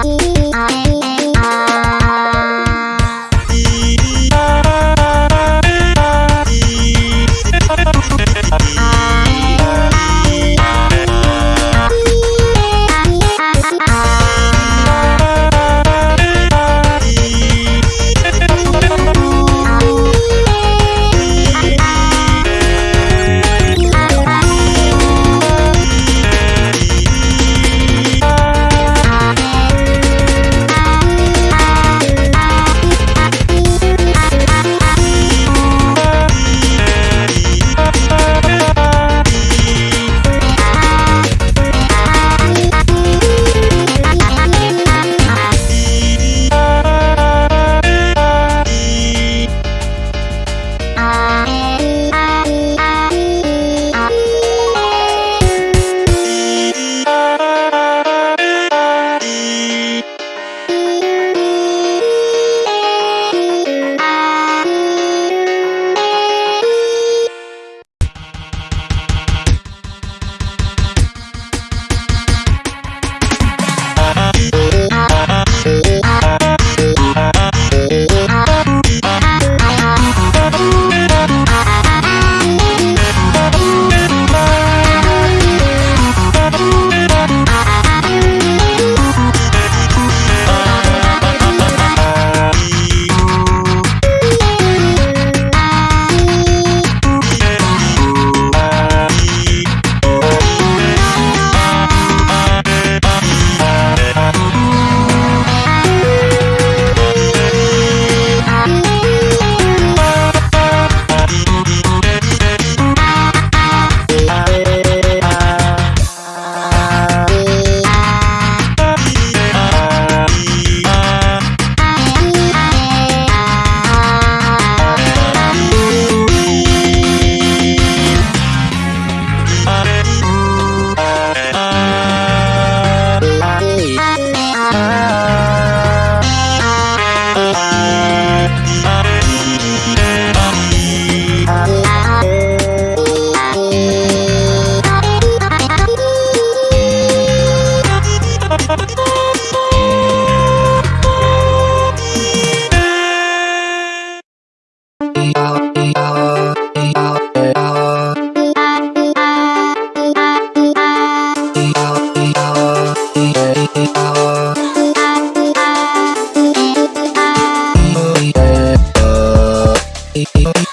I,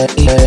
yeah.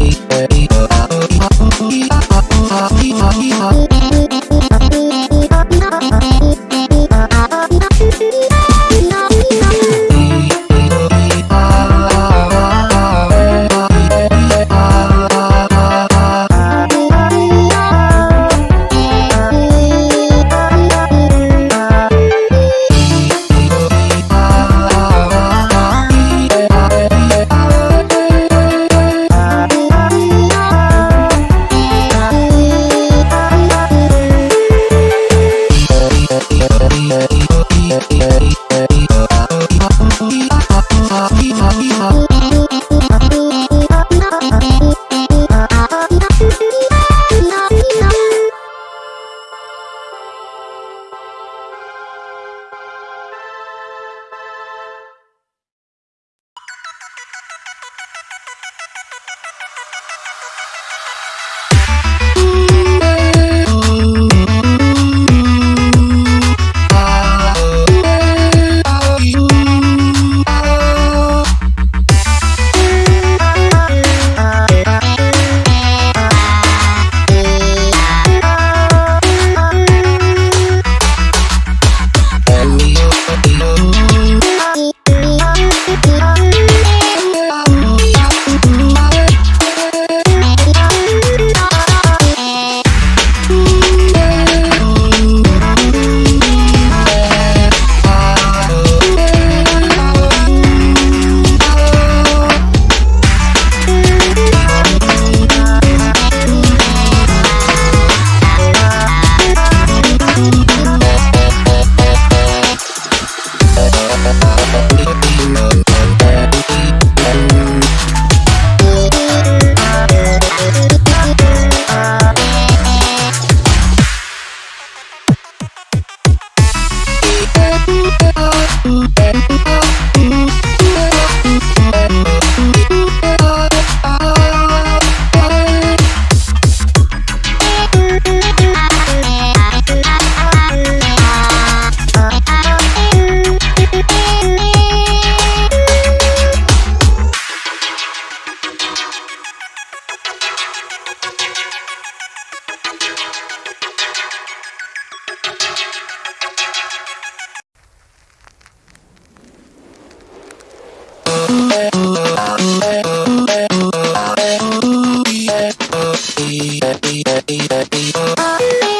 yeah, yeah.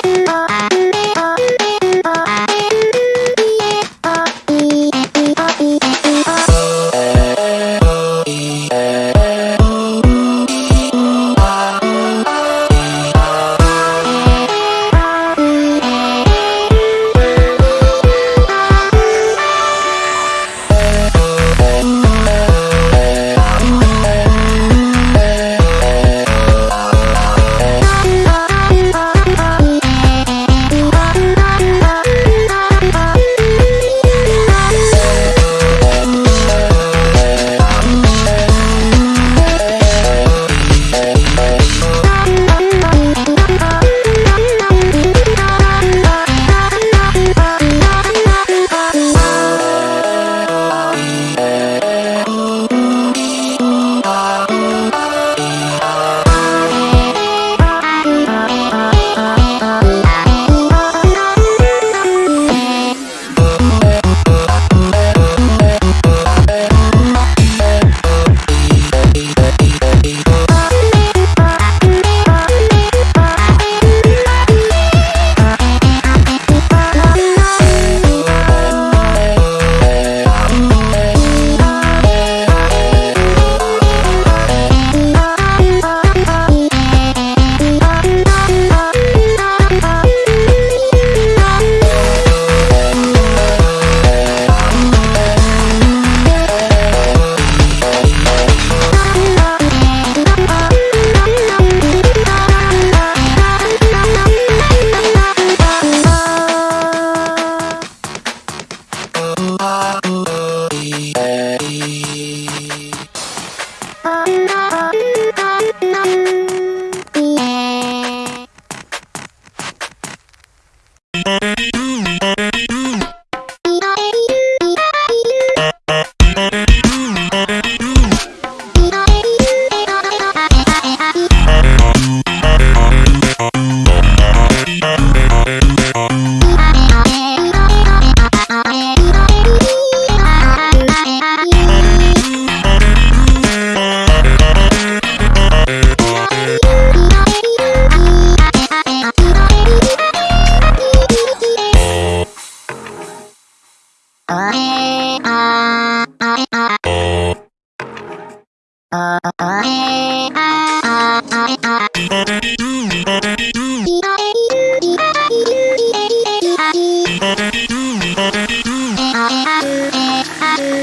Thank